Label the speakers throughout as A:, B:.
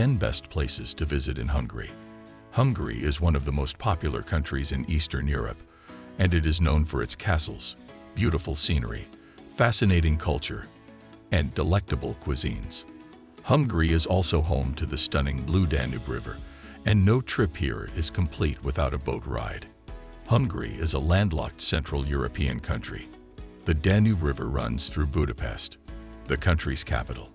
A: 10 best places to visit in Hungary. Hungary is one of the most popular countries in Eastern Europe, and it is known for its castles, beautiful scenery, fascinating culture, and delectable cuisines. Hungary is also home to the stunning Blue Danube River, and no trip here is complete without a boat ride. Hungary is a landlocked Central European country. The Danube River runs through Budapest, the country's capital.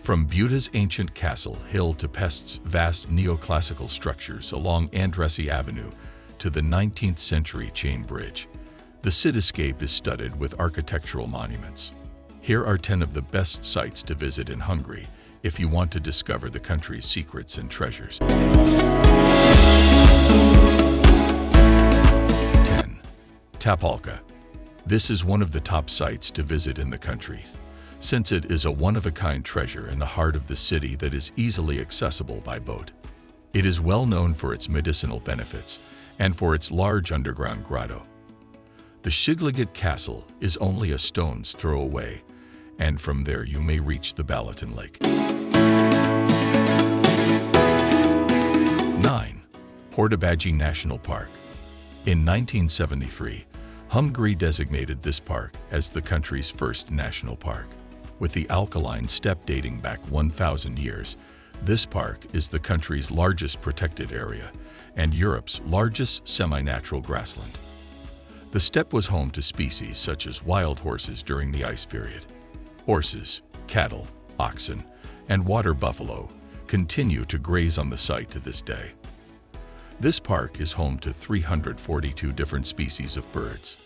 A: From Buda's ancient castle hill to Pest's vast neoclassical structures along Andrássy Avenue to the 19th century chain bridge, the cityscape is studded with architectural monuments. Here are 10 of the best sites to visit in Hungary if you want to discover the country's secrets and treasures. 10. Tapolca. This is one of the top sites to visit in the country, since it is a one-of-a-kind treasure in the heart of the city that is easily accessible by boat. It is well known for its medicinal benefits and for its large underground grotto. The Szigliget Castle is only a stone's throw away and from there you may reach the Balaton Lake. 9. Hortobágy National Park In 1973, Hungary designated this park as the country's first national park. With the alkaline steppe dating back 1,000 years, this park is the country's largest protected area and Europe's largest semi-natural grassland. The steppe was home to species such as wild horses during the ice period. Horses, cattle, oxen, and water buffalo continue to graze on the site to this day. This park is home to 342 different species of birds.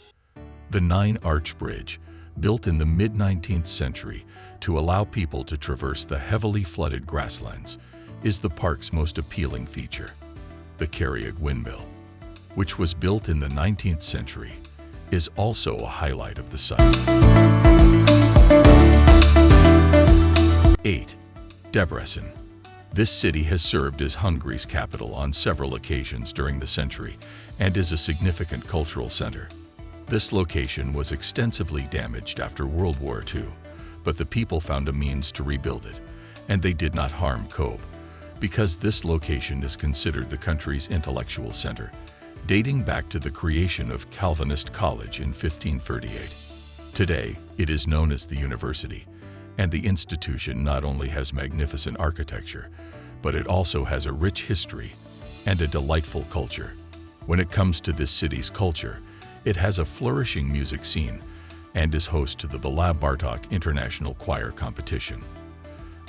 A: The Nine Arch Bridge, built in the mid-19th century to allow people to traverse the heavily flooded grasslands, is the park's most appealing feature. The Kerryg Windmill, which was built in the 19th century, is also a highlight of the site. 8. Debrecen. This city has served as Hungary's capital on several occasions during the century and is a significant cultural center. This location was extensively damaged after World War II, but the people found a means to rebuild it, and they did not harm Kobe, because this location is considered the country's intellectual center, dating back to the creation of Calvinist College in 1538. Today, it is known as the university, and the institution not only has magnificent architecture, but it also has a rich history and a delightful culture. When it comes to this city's culture, it has a flourishing music scene and is host to the Bela Bartok International Choir Competition.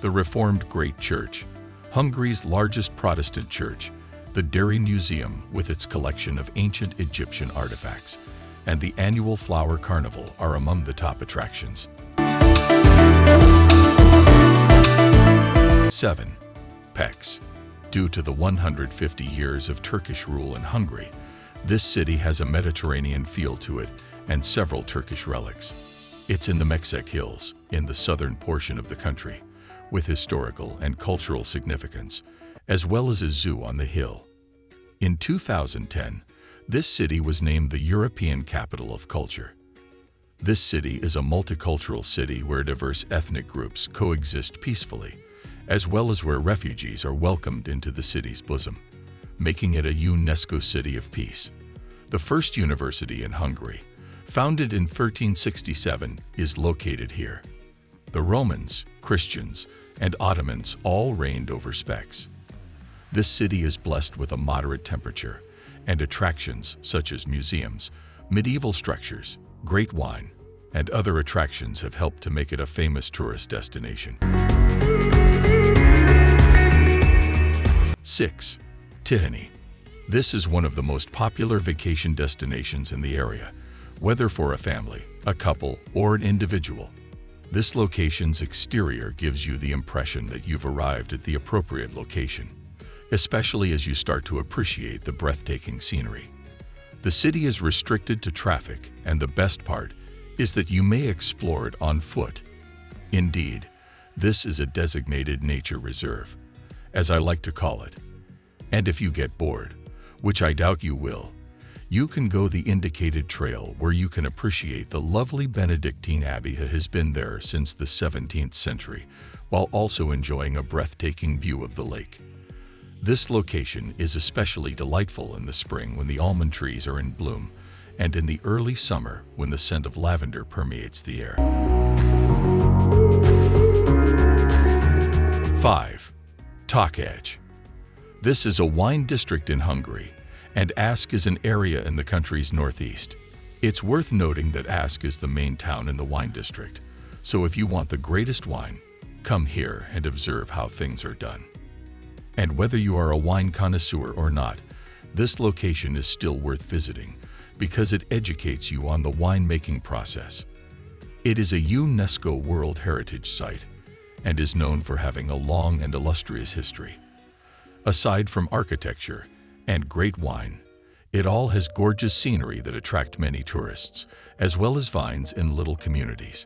A: The Reformed Great Church, Hungary's largest Protestant church, the Déry Museum with its collection of ancient Egyptian artifacts, and the annual Flower Carnival are among the top attractions. 7. Pécs. Due to the 150 years of Turkish rule in Hungary, this city has a Mediterranean feel to it and several Turkish relics. It's in the Mecsek Hills, in the southern portion of the country, with historical and cultural significance, as well as a zoo on the hill. In 2010, this city was named the European Capital of Culture. This city is a multicultural city where diverse ethnic groups coexist peacefully as well as where refugees are welcomed into the city's bosom, making it a UNESCO City of Peace. The first university in Hungary, founded in 1367, is located here. The Romans, Christians, and Ottomans all reigned over Pécs. This city is blessed with a moderate temperature and attractions such as museums, medieval structures, great wine, and other attractions have helped to make it a famous tourist destination. 6. Tihany. This is one of the most popular vacation destinations in the area, whether for a family, a couple, or an individual. This location's exterior gives you the impression that you've arrived at the appropriate location, especially as you start to appreciate the breathtaking scenery. The city is restricted to traffic, and the best part is that you may explore it on foot. Indeed, this is a designated nature reserve, as I like to call it. And if you get bored, which I doubt you will, you can go the indicated trail where you can appreciate the lovely Benedictine Abbey that has been there since the 17th century, while also enjoying a breathtaking view of the lake. This location is especially delightful in the spring when the almond trees are in bloom, and in the early summer when the scent of lavender permeates the air. 5. Takács. This is a wine district in Hungary, and Ask is an area in the country's northeast. It's worth noting that Ask is the main town in the wine district, so if you want the greatest wine, come here and observe how things are done. And whether you are a wine connoisseur or not, this location is still worth visiting because it educates you on the winemaking process. It is a UNESCO World Heritage Site and is known for having a long and illustrious history. Aside from architecture and great wine, it all has gorgeous scenery that attract many tourists, as well as vines in little communities.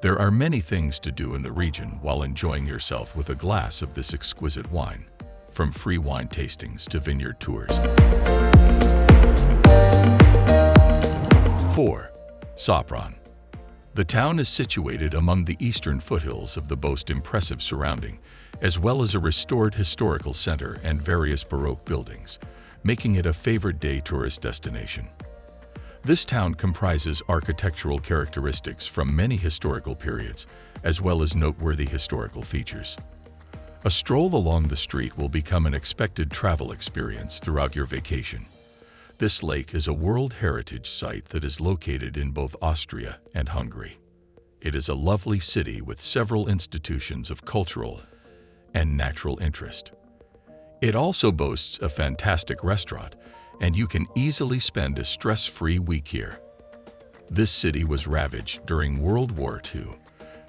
A: There are many things to do in the region while enjoying yourself with a glass of this exquisite wine, from free wine tastings to vineyard tours. 4. Sopron The town is situated among the eastern foothills of the most impressive surrounding, as well as a restored historical center and various Baroque buildings, making it a favorite day tourist destination. This town comprises architectural characteristics from many historical periods, as well as noteworthy historical features. A stroll along the street will become an expected travel experience throughout your vacation. This lake is a World Heritage Site that is located in both Austria and Hungary. It is a lovely city with several institutions of cultural and natural interest. It also boasts a fantastic restaurant, and you can easily spend a stress-free week here. This city was ravaged during World War II,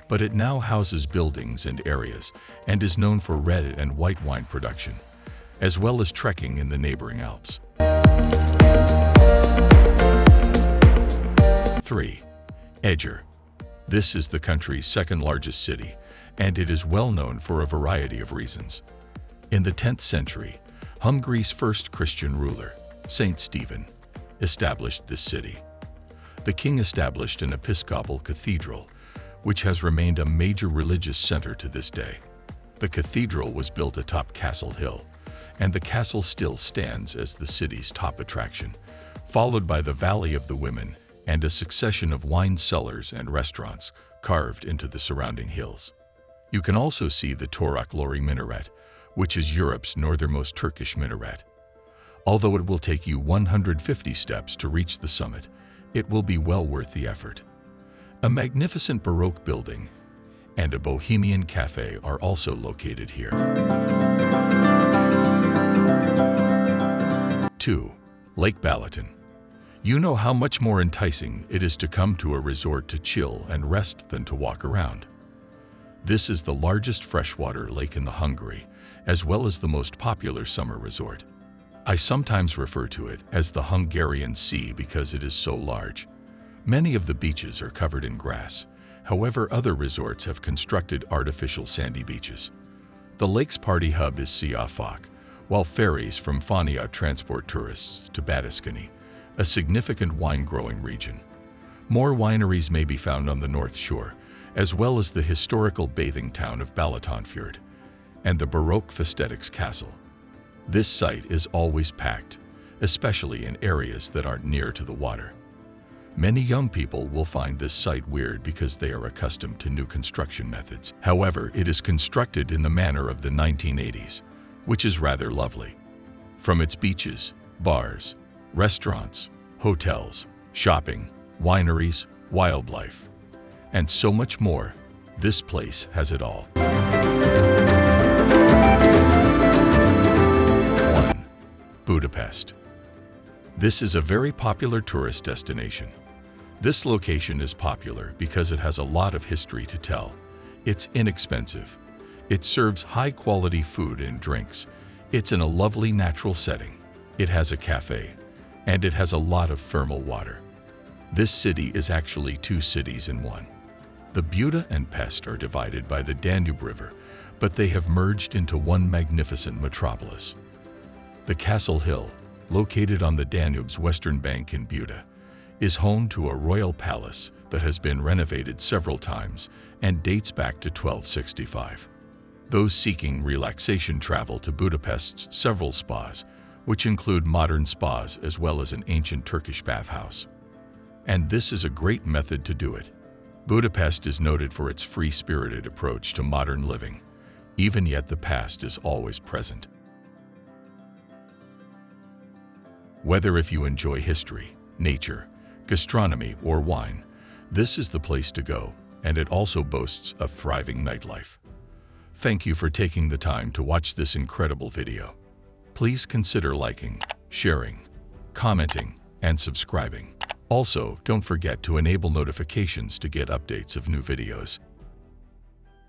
A: but it now houses buildings and areas and is known for red and white wine production, as well as trekking in the neighboring Alps. 3. Eger. This is the country's second largest city, and it is well known for a variety of reasons. In the 10th century, Hungary's first Christian ruler, Saint Stephen, established this city. The king established an episcopal cathedral, which has remained a major religious center to this day. The cathedral was built atop Castle Hill, and the castle still stands as the city's top attraction, followed by the Valley of the Women and a succession of wine cellars and restaurants carved into the surrounding hills. You can also see the Torok Minaret, which is Europe's northernmost Turkish minaret. Although it will take you 150 steps to reach the summit, it will be well worth the effort. A magnificent Baroque building and a Bohemian cafe are also located here. 2. Lake Balaton. You know how much more enticing it is to come to a resort to chill and rest than to walk around. This is the largest freshwater lake in the Hungary, as well as the most popular summer resort. I sometimes refer to it as the Hungarian Sea because it is so large. Many of the beaches are covered in grass. However, other resorts have constructed artificial sandy beaches. The lake's party hub is Siófok, while ferries from Fania transport tourists to Badacsony, a significant wine-growing region. More wineries may be found on the north shore, as well as the historical bathing town of Balatonfüred and the Baroque Festetics Castle. This site is always packed, especially in areas that aren't near to the water. Many young people will find this site weird because they are accustomed to new construction methods. However, it is constructed in the manner of the 1980s, which is rather lovely. From its beaches, bars, restaurants, hotels, shopping, wineries, wildlife, and so much more. This place has it all. 1. Budapest. This is a very popular tourist destination. This location is popular because it has a lot of history to tell. It's inexpensive. It serves high-quality food and drinks. It's in a lovely natural setting. It has a cafe, and it has a lot of thermal water. This city is actually two cities in one. The Buda and Pest are divided by the Danube River, but they have merged into one magnificent metropolis. The Castle Hill, located on the Danube's western bank in Buda, is home to a royal palace that has been renovated several times and dates back to 1265. Those seeking relaxation travel to Budapest's several spas, which include modern spas as well as an ancient Turkish bathhouse. And this is a great method to do it. Budapest is noted for its free-spirited approach to modern living. Even yet the past is always present. Whether if you enjoy history, nature, gastronomy, or wine, this is the place to go, and it also boasts a thriving nightlife. Thank you for taking the time to watch this incredible video. Please consider liking, sharing, commenting, and subscribing. Also, don't forget to enable notifications to get updates of new videos.